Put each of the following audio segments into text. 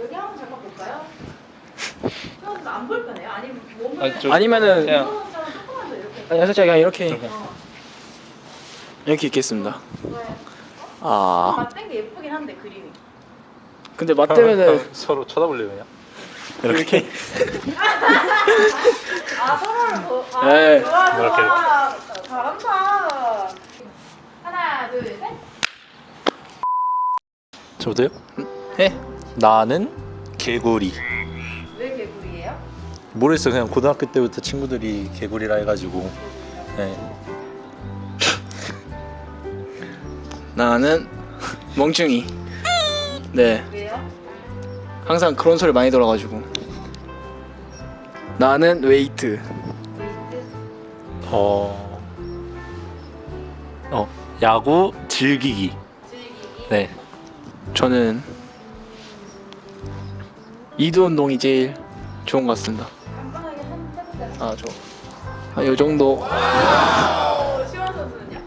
여기 한번 잠깐 볼까요? 안 불편해요? 아니면 몸을 아니, 저- 아니면은 그냥- 조금만 더 이렇게 아니 살짝 그냥 이렇게 어. 이렇게 있겠습니다. 아 맞댄 게 예쁘긴 한데 그림이. 근데 맞대면은 서로 쳐다볼래요 그냥? 이렇게 아 서로를 보. 아, 네. 좋아 이렇게, 좋아. 잘한다. 하나 둘 셋. 저도요? 해. 나는 개구리 왜 개구리예요? 모르겠어 그냥 고등학교 때부터 친구들이 개구리라 해가지고 네. 나는 멍충이. 네 왜요? 항상 그런 소리 많이 들어가지고 나는 웨이트. 웨이트. 어... 어 야구 즐기기 즐기기. 네 저는 이두 운동이 제일 좋은 것 같습니다. 아 저. 정도. 오, 시원 선수는요?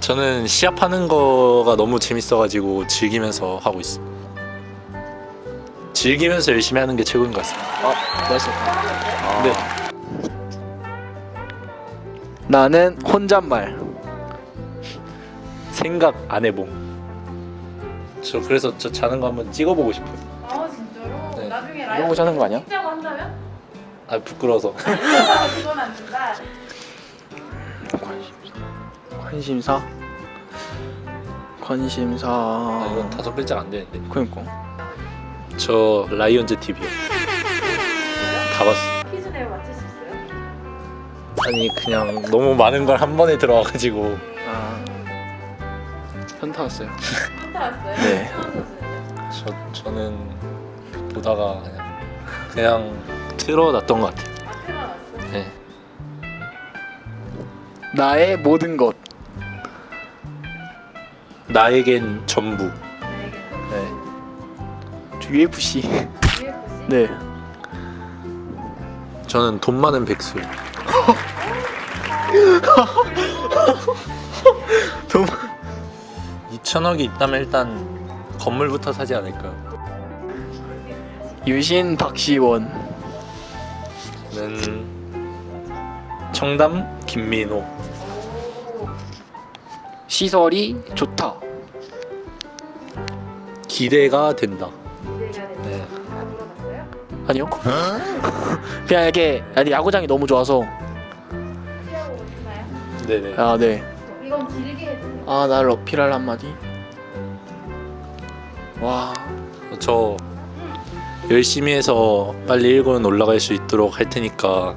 저는 시합하는 거가 너무 재밌어가지고 즐기면서 하고 있습니다 즐기면서 열심히 하는 게 최고인 것 같습니다 아 맛있었다. 네 나는 혼잣말. 생각 안 해봄 저 그래서 저 자는 거 한번 찍어보고 싶어요 아 이러고 자는 거 아니야? 찍자고 한다면? 아 부끄러워서 그건 안 된다. 관심사. 관심사. 아, 이건 다섯 글자가 안 되는데 그니까. 저 라이언즈 TV요 다 봤어 퀴즈 내고 맞힐 수 있어요? 아니 그냥 너무 많은 걸 한 번에 들어와가지고 아. 현타 왔어요. 힌트 왔어요? 네. 저 저는 보다가 그냥 그냥 틀어놨던 것 같아요. 네. 나의 모든 것. 나에겐 전부. 네. 저 UFC. UFC? 네. 저는 돈 많은 백수. 돈 2천억이 있다면 일단 건물부터 사지 않을까요? 유신 박시원. 저는 청담 김민호. 오. 시설이 좋다. 기대가 된다. 네. 아니요. 그냥 이렇게 아니 야구장이 너무 좋아서. 네네. 아 네. 이건 길게 해주세요. 아날 어필할 한마디. 와. 저 열심히 해서 빨리 1군 올라갈 수 있도록 할 테니까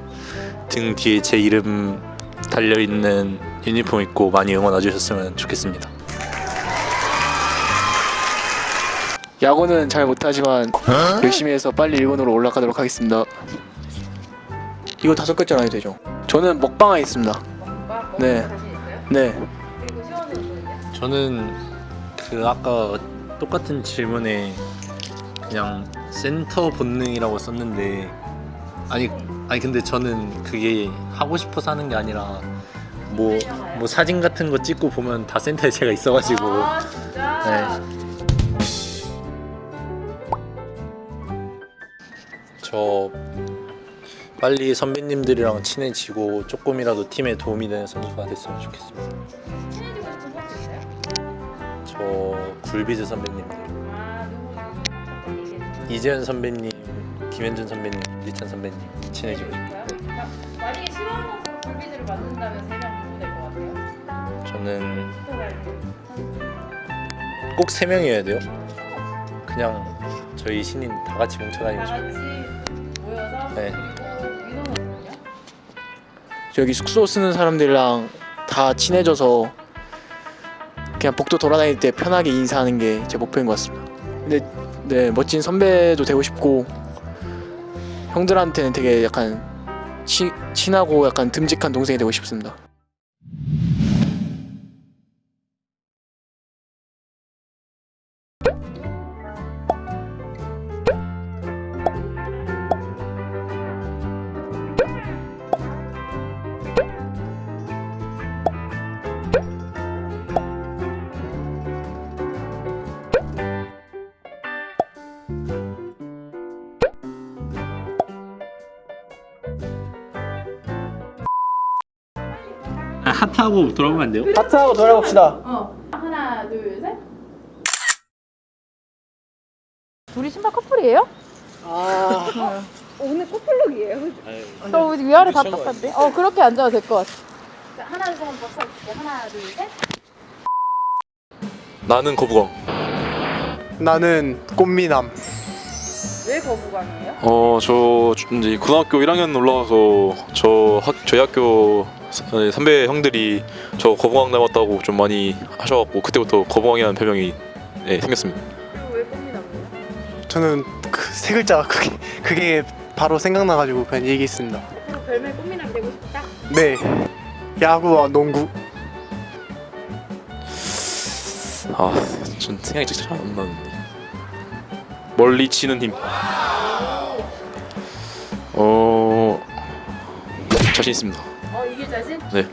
등 뒤에 제 이름 달려 있는 유니폼 입고 많이 응원해 주셨으면 좋겠습니다. 야구는 잘 못하지만 열심히 해서 빨리 일본으로 올라가도록 하겠습니다. 이거 다섯 글자로 해도 되죠? 저는 먹방에 있습니다. 뭔가 먹는 네. 네. 저는 그 아까 똑같은 질문에 그냥 센터 본능이라고 썼는데 아니 아니 근데 저는 그게 하고 싶어서 하는 게 아니라 뭐 뭐 사진 같은 거 찍고 보면 다 센터에 제가 있어가지고 아 진짜? 네. 저 빨리 선배님들이랑 친해지고 조금이라도 팀에 도움이 되는 선수가 됐으면 좋겠습니다. 친해지고 싶은 선수 있어요? 저 굴비즈 선배님 이재현 선배님, 김현준 선배님, 리찬 선배님 친해지고 싶어요. 네. 자, 만약에 선수로 굴비즈를 만든다면 세명 누구 될것 같아요? 저는 스토라이브. 꼭세 명이어야 돼요. 그냥 저희 신인 다 같이 뭉쳐다니고 다 싶어요. 같이 모여서 네. 저기 숙소 쓰는 사람들이랑 다 친해져서 그냥 복도 돌아다닐 때 편하게 인사하는 게 제 목표인 것 같습니다. 근데 네 멋진 선배도 되고 싶고 형들한테는 되게 약간 치, 친하고 약간 듬직한 동생이 되고 싶습니다. 카트하고 돌아오면 안 돼요? 하트하고 돌아봅시다. 어. 하나, 둘, 셋. 둘이 신발 커플이에요? 아, 오늘 커플룩이에요. 저 위아래 미쳐가지고. 답답한데? 어, 그렇게 앉아도 될 것 같아. 자, 하나, 둘, 셋, 한번 할게요. 하나, 둘, 셋. 나는 거부광. 나는 꽃미남. 왜 거부감이에요? 어, 저 이제 고등학교 1학년 올라와서 저 학, 저희 학교 사- 선배 형들이 저 거부광 닮았다고 좀 많이 하셔갖고 그때부터 거부광이라는 별명이 네, 생겼습니다. 그리고 왜 꽃미남이에요? 저는 그 세 글자 그게 그게 바로 생각나가지고 그냥 얘기했습니다. 별명 꽃미남 되고 싶다? 네, 야구와 농구. 아, 전 생각이 진짜 잘안 나는데. 멀리 치는 힘. 어, 자신 있습니다. 어, 이길 자신? 네.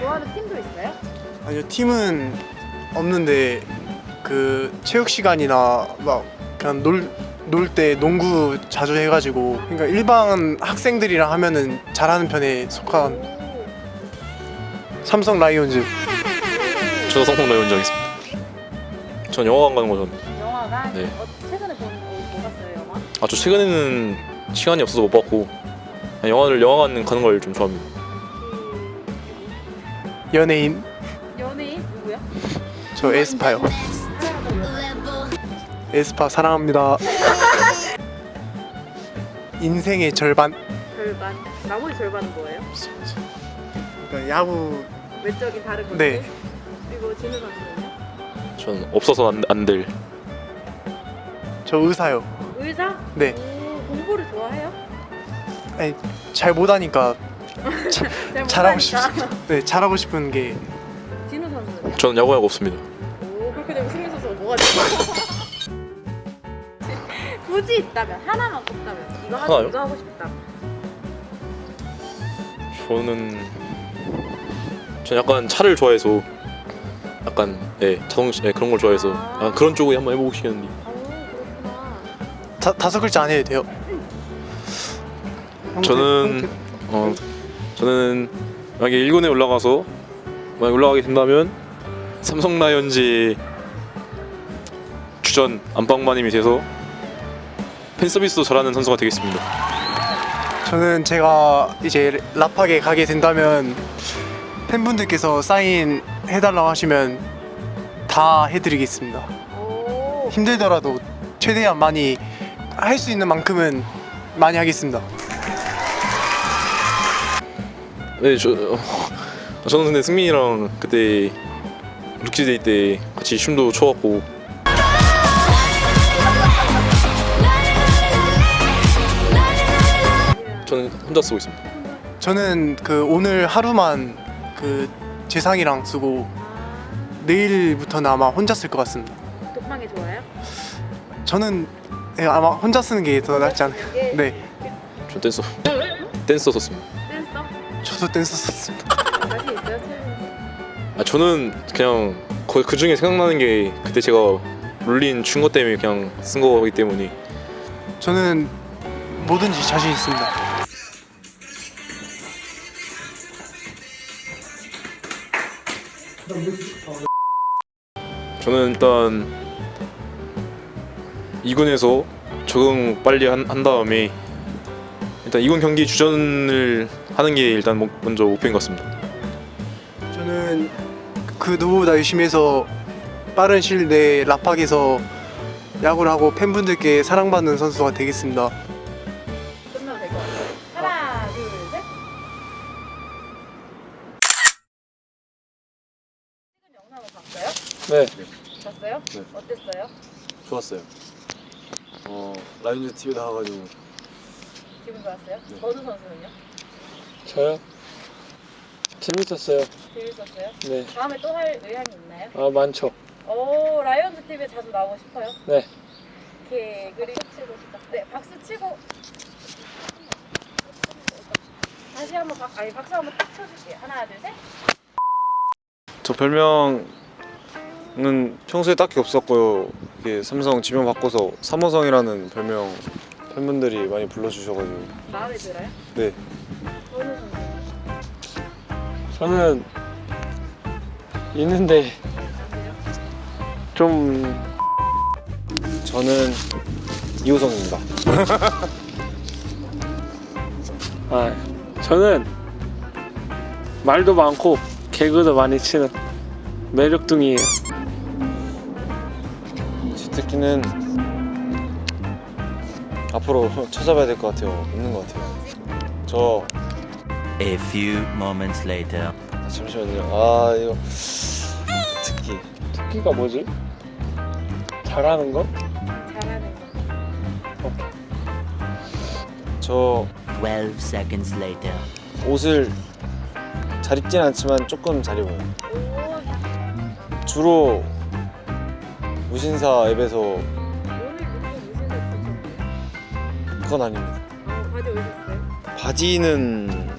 좋아하는 팀도 있어요? 아니요 팀은 없는데 그 체육 시간이나 막 그냥 놀 놀때 농구 자주 해가지고 그러니까 일반 학생들이랑 하면은 잘하는 편에 속한 삼성 라이온즈. 저도 성공 라이온즈 하겠습니다. 전 영화관 가는 거죠. 영화가 네. 어, 최근에 본, 어, 뭐 봤어요, 영화? 아, 저 최근에는 시간이 없어서 못 봤고 영화를 영화관 가는 걸 좀 좋아합니다. 연예인 그 연예인 누구야? 저 에스파요. 에스파 사랑합니다. 인생의 절반. 절반. 나머지 절반은 뭐예요? 그러니까 야구 외적인 다른 것들? 네. 그리고 진우 선수는요? 전 없어서 안, 안 될. 저 의사요. 의사? 네. 오, 공부를 좋아해요? 잘 못하니까 잘 잘하고 못하니까. 네 잘하고 싶은 게 진우 선수는요? 저는 야구하고 없습니다. 오 그렇게 되면 승민 선수가 뭐가 되죠? 굳이 있다면 하나만 꼽다면 이거 하고 하나요? 이거 하고 싶다. 저는 전 약간 차를 좋아해서 약간 예 자동차 예, 그런 걸 좋아해서 아, 그런 쪽에 한번 해보고 그렇구나. 다, 다섯 글자 안 해도 돼요. 저는 어 저는 만약에 1군에 올라가서 만약 올라가게 된다면 삼성 라이온즈 주전 안방마님이 돼서 팬 서비스도 잘하는 선수가 되겠습니다. 저는 제가 이제 라팍에 가게 된다면 팬분들께서 사인 해달라고 하시면 다 해드리겠습니다. 오. 힘들더라도 최대한 많이 할 수 있는 만큼은 많이 하겠습니다. 네, 저 어, 저는 근데 승민이랑 그때 Rookies Day 때 같이 춤도 춰봤고 저는 혼자 쓰고 있습니다. 저는 그 오늘 하루만 그 재상이랑 쓰고 내일부터는 아마 혼자 쓸 것 같습니다. 독방이 좋아요? 저는 예, 아마 혼자 쓰는 게 더 낫지 않을까. 이게 네, 전 댄서 댄서 썼습니다. 댄서? 저도 댄서 썼습니다. 자신 있어요, 최근? 아 저는 그냥 거의 그 중에 생각나는 게 그때 제가 롤린 춘것 때문에 그냥 쓴 거기 때문에 저는 뭐든지 자신 있습니다. 저는 일단 2군에서 적응 빨리 한, 한 다음에 일단 2군 경기 주전을 하는 게 일단 목- 먼저 목표인 것 같습니다. 저는 그 누구보다 열심히 해서 빠른 시일 내에 라팍에서 야구를 하고 팬분들께 사랑받는 선수가 되겠습니다. 끝나면 될것 같아요. 하나, 둘, 셋. 최근 영상을 봤어요? 네, 봤어요? 네. 어땠어요? 좋았어요. 어 라이온즈 TV 나와가지고 기분 좋았어요? 네. 버드 선수는요? 저요? 재밌었어요. 재밌었어요? 네. 다음에 또 할 의향이 있나요? 아 많죠. 오, 라이온즈 TV에 자주 나오고 싶어요? 네. 오케이, 그리고 치고 싶다. 네, 박수 치고. 다시 한번 박, 아니 박수 한번 딱 쳐줄게요. 하나, 둘, 셋. 저 별명 은 평소에 딱히 없었고요. 이게 삼성 지명 바꿔서 삼호성이라는 별명 팬분들이 많이 불러주셔가지고 마음에 들어요? 네. 저는 있는데 좀 저는 이호성입니다. 아, 저는 말도 많고 개그도 많이 치는 매력둥이에요. 제 특기는 앞으로 찾아봐야 될 것 같아요. 없는 것 같아요. 저 A few moments later. 아, 잠시만요. 아 이거 특기 특기가 뭐지? 잘하는 거? 잘하는 거. 저 12 seconds later. 옷을 잘 입진 않지만 조금 잘 입어요. 오, 주로 무신사 앱에서? 그건 아닙니다. 아, 바지 어디 있어요? 바지는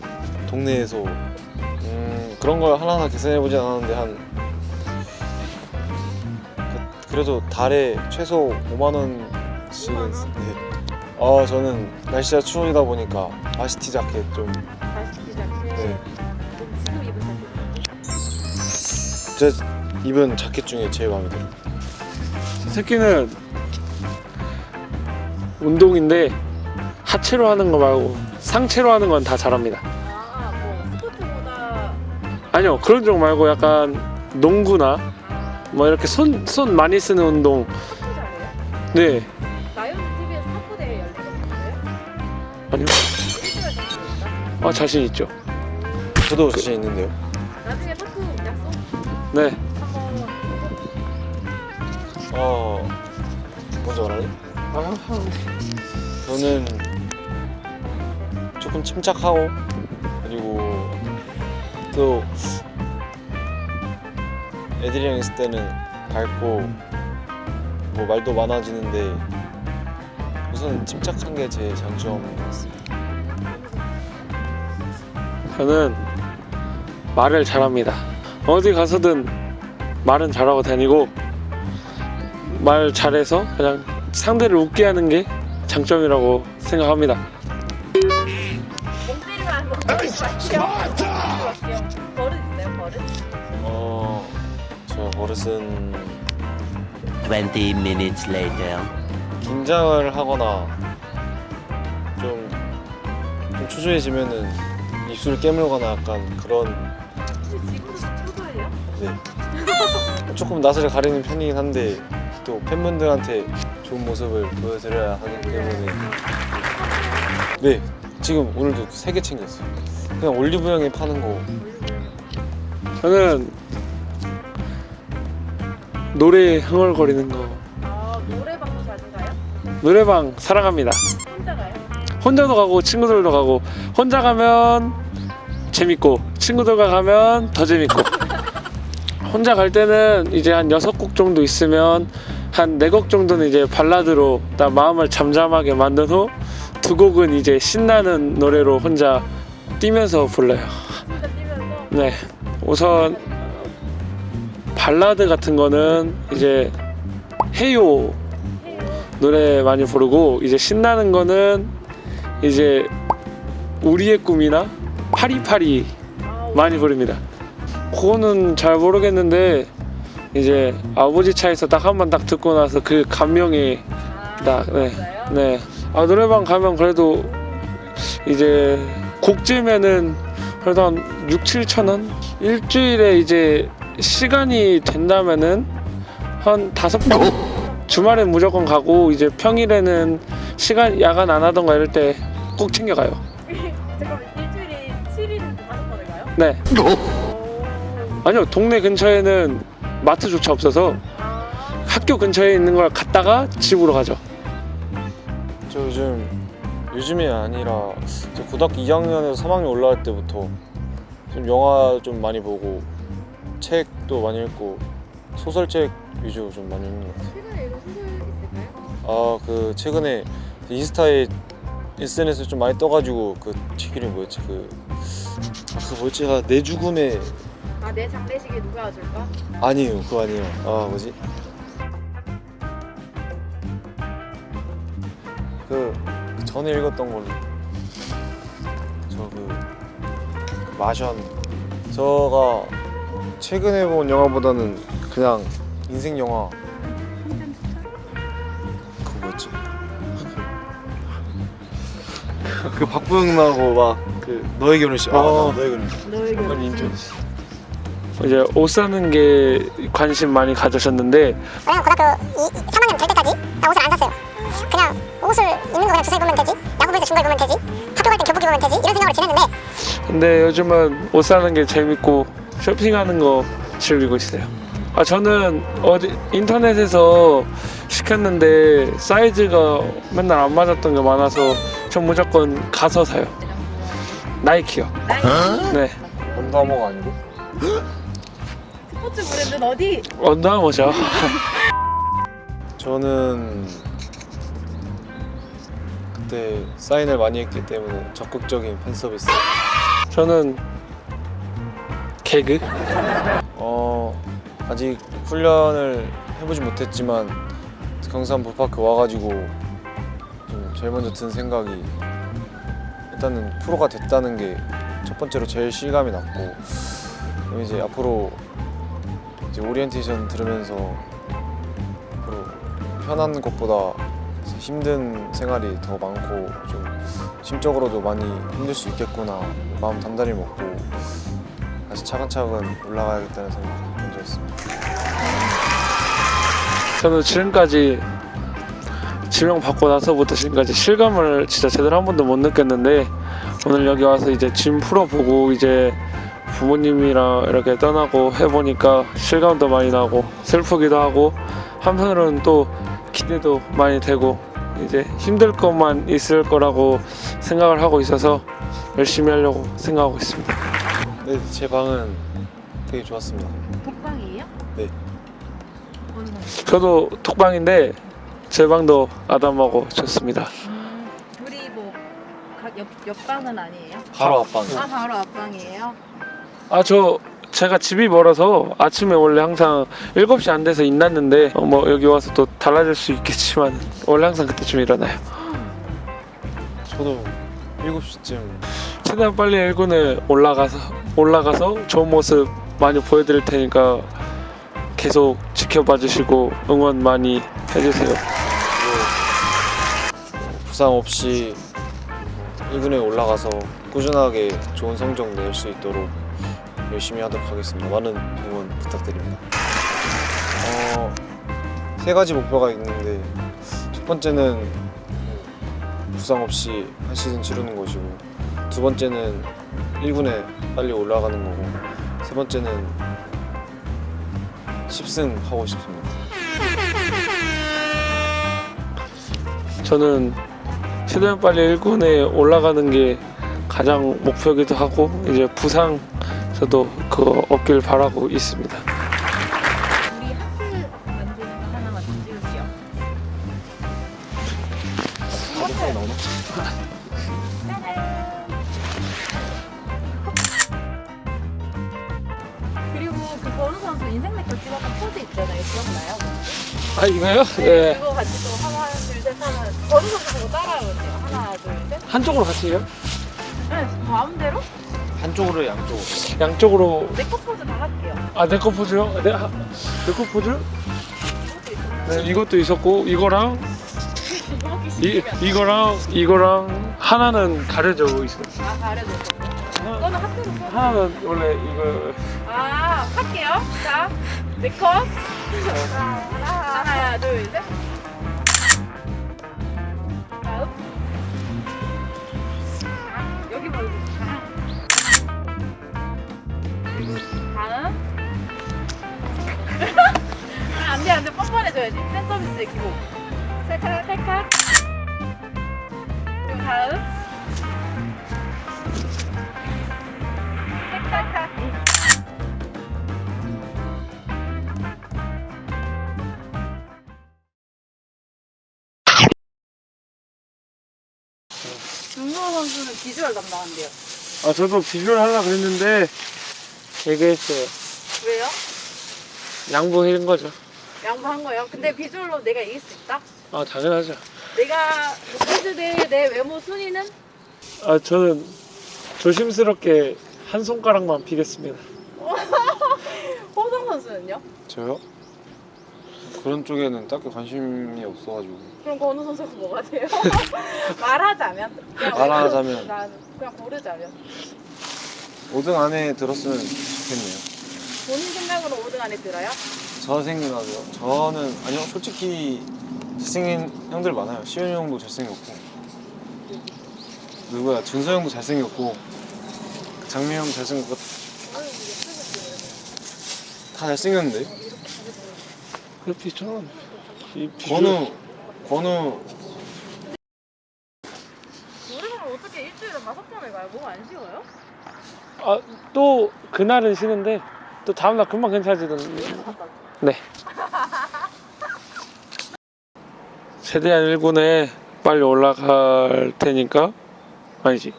동네에서 음, 그런 걸 하나하나 계산해 보진 않았는데 한 그- 그래도 달에 최소 5만 원씩은 쓰- 네. 아 저는 날씨가 추워지다 보니까 바시티 자켓 좀 바지 자켓. 네. 지금 입은 자켓. 제 입은 자켓 중에 제일 마음에 들어요. 특기는 운동인데 하체로 하는 거 말고 상체로 하는 건 다 잘합니다. 아, 뭐 스포츠보다 아니요 그런 쪽 말고 약간 농구나 뭐 이렇게 손 손 많이 쓰는 운동. 네 TV에서 탁구 대회? 아니요 1등을 자신 있다. 아 자신 있죠. 저도 자신 있는데요. 나중에 탁구 약속 네 어 먼저 말할래? 저는 조금 침착하고 그리고 또 애들이랑 있을 때는 밝고 뭐 말도 많아지는데 우선 침착한 게 제 장점 같습니다. 저는 말을 잘합니다. 어디 가서든 말은 잘하고 다니고 말 잘해서 그냥 상대를 웃게 하는 게 장점이라고 생각합니다. 버릇 버릇? 어, 저 버릇은 20 minutes later. 긴장을 하거나 좀, 좀 초조해지면은 입술을 깨물거나 약간 그런 지금도 초조해요? 네. 조금 낯을 가리는 편이긴 한데 또 팬분들한테 좋은 모습을 보여드려야 하기 때문에 네 지금 오늘도 세 개 챙겼어요 그냥 올리브영에 파는 거 저는 노래 흥얼거리는 거 아 노래방도 자주 가요? 노래방 사랑합니다. 혼자 가요? 혼자도 가고 친구들도 가고 혼자 가면 재밌고 친구들과 가면 더 재밌고 혼자 갈 때는 이제 한 여섯 곡 정도 있으면 한네곡 정도는 이제 발라드로 딱 마음을 잠잠하게 만든 후 두 곡은 이제 신나는 노래로 혼자 뛰면서 불러요. 네 우선 발라드 같은 거는 이제 헤요 해요 노래 많이 부르고 이제 신나는 거는 이제 우리의 꿈이나 파리파리 아, 많이 부릅니다. 그거는 잘 모르겠는데 이제 아버지 차에서 딱 한 번 딱 듣고 나서 그 감명이 아, 딱 네. 진짜요? 네. 아 노래방 가면 그래도 이제 곡제면은 그래도 한 6, 7천 원? 일주일에 이제 시간이 된다면은 한 다섯 번 주말엔 무조건 가고 이제 평일에는 시간 야간 안 하던가 이럴 때 꼭 챙겨가요. 잠깐만 일주일에 7일 다섯 번을 가요? 네. 오. 아니요 동네 근처에는 마트조차 없어서 아, 학교 근처에 있는 걸 갔다가 집으로 가죠. 저 요즘 요즘이 아니라 저 고등학교 2학년에서 3학년 올라갈 때부터 좀 영화 좀 많이 보고 책도 많이 읽고 소설책 위주 좀 많이 읽는 것 같아요. 최근에 이런 소설 있을까요? 아그 최근에 인스타에 SNS에 좀 많이 떠가지고 그 책 이 름이 뭐였지 그, 아, 그 뭐였지 아, 내 죽음에 아 내 장례식에 누가 와줄까? 아니에요. 그거 아니에요. 아 뭐지? 그, 그 전에 읽었던 걸로. 저그 마션. 저가 최근에 본 영화보다는 그냥 인생 영화. 그거 뭐였지? 그 박보영 나오고 막 그 너의 결혼식. 아 어. 맞아, 너의 결혼식. 한번 인정. 이제 옷 사는 게 관심 많이 가지셨는데 왜냐면 고등학교 2, 3학년 될 때까지 나 옷을 안 샀어요. 그냥 옷을 입는 거 그냥 주사 입으면 되지. 야구 볼때 중거 입으면 되지. 학교 갈 땐 교복 입으면 되지. 이런 생각으로 지냈는데 근데 요즘은 옷 사는 게 재밌고 쇼핑하는 거 즐기고 있어요. 아 저는 어디 인터넷에서 시켰는데 사이즈가 맨날 안 맞았던 게 많아서 전 무조건 가서 사요. 나이키요. 네, 언더아머가 아니고 스포츠 브랜드는 어디? 언더아머죠. 저는 그때 사인을 많이 했기 때문에 적극적인 팬 서비스 저는 개그. 어 아직 훈련을 해보지 못했지만 경산 볼파크 와가지고 좀 제일 먼저 든 생각이 일단은 프로가 됐다는 게 첫 번째로 제일 실감이 났고 이제 앞으로 이제 오리엔테이션 들으면서 앞으로 편한 것보다 힘든 생활이 더 많고 좀 심적으로도 많이 힘들 수 있겠구나 마음 단단히 먹고 다시 차근차근 올라가야겠다는 생각이 먼저 했습니다. 저는 지금까지 지명 받고 나서부터 지금까지 실감을 진짜 제대로 한 번도 못 느꼈는데 오늘 여기 와서 이제 짐 풀어보고 이제 부모님이랑 이렇게 떠나고 해보니까 실감도 많이 나고 슬프기도 하고 한편으로는 또 기대도 많이 되고 이제 힘들 것만 있을 거라고 생각을 하고 있어서 열심히 하려고 생각하고 있습니다. 네, 제 방은 되게 좋았습니다. 독방이에요? 네. 저도 톡방인데 제 방도 아담하고 좋습니다. 음, 우리 뭐 옆, 옆방은 아니에요? 바로 앞방. 아 바로 앞방이에요? 아 저 제가 집이 멀어서 아침에 원래 항상 7시 안 돼서 일났는데 어, 뭐 여기 와서 또 달라질 수 있겠지만 원래 항상 그때쯤 일어나요. 저도 7시쯤. 최대한 빨리 1군에 올라가서 올라가서 좋은 모습 많이 보여드릴 테니까 계속 지켜봐 주시고 응원 많이 해주세요. 부상 없이 1군에 올라가서 꾸준하게 좋은 성적 낼 수 있도록 열심히 하도록 하겠습니다. 많은 응원 부탁드립니다. 어, 세 가지 목표가 있는데 첫 번째는 부상 없이 한 시즌 치르는 것이고 두 번째는 1군에 빨리 올라가는 거고 세 번째는 10승 하고 싶습니다. 저는 최대한 빨리 1군에 올라가는 게 가장 목표이기도 하고 이제 부상 저도 그거 없길 바라고 있습니다. 우리 하트 만드는 거 하나만 좀 찍을게요. 그리고 그 번우 선수 인생 네컷 찍었던 포즈 있잖아요. 기억나요? 아 이거요? 네 그거 같이 또 하나 둘셋 하면 번우 선수 보고 따라해보세요? 하나 둘셋. 한쪽으로 같이 해요? 네 마음대로 한쪽으로 양쪽으로. 양쪽으로 네컷 포즈 다 할게요 아내거 포즈요? 네, 내거 포즈? 네 이것도 있었고 이거랑 이 이거랑 이거랑 하나는 가려져 있어. 아 가려져 이거는 하트로 써 하나는 원래 이거 아, 할게요. 자, 네 컷. 하나, 둘, 셋. 다음. 여기 보고. 다음. 아, 안 돼, 안 돼. 뻔뻔해줘야지. 팬 서비스의 기본. 셀카, 셀카. 그리고 다음. 셀카. 윤노 선수는 비주얼 담당한대요. 아 저도 비주얼 하려 그랬는데 얘기했어요. 왜요? 양보한 거죠. 양보한 거예요. 근데 비주얼로 내가 이길 수 있다? 아 당연하죠. 내가 대회 내 외모 순위는? 아 저는 조심스럽게 한 손가락만 비겠습니다. 선수는요? 저요? 그런 쪽에는 딱히 관심이 없어가지고 그럼 건우 선수가 뭐가 돼요? 말하자면? 말하자면. 난 그냥 고르자면 5등 안에 들었으면 좋겠네요. 본인 생각으로 5등 안에 들어요? 저 생각이요. 저는 아니요 솔직히 잘생긴 형들 많아요. 시현이 형도 잘생겼고 누구야 준서 형도 잘생겼고 장미 형 잘생겼고 다 잘생겼는데 그렇게 있잖아. 권우 권우 노래방을 어떻게 일주일에 다섯 번을 가요? 뭐가 안 쉬워요? 아, 또 그날은 쉬는데 또 다음날 금방 괜찮아지던데. 네. 최대한 1군에 빨리 올라갈 테니까 아니지.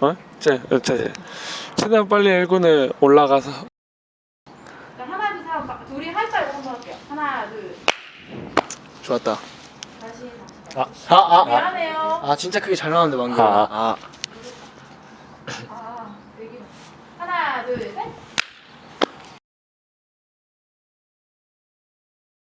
어? 제, 제, 최대한 빨리 1군에 올라가서 자, 하나 둘셋 하면 둘이 알고 한번 할게요. 하나 둘 좋았다. 다시 아, 아, 아, 아. 미안해요. 아 진짜 크게 잘 나왔는데 방금. 아. 아.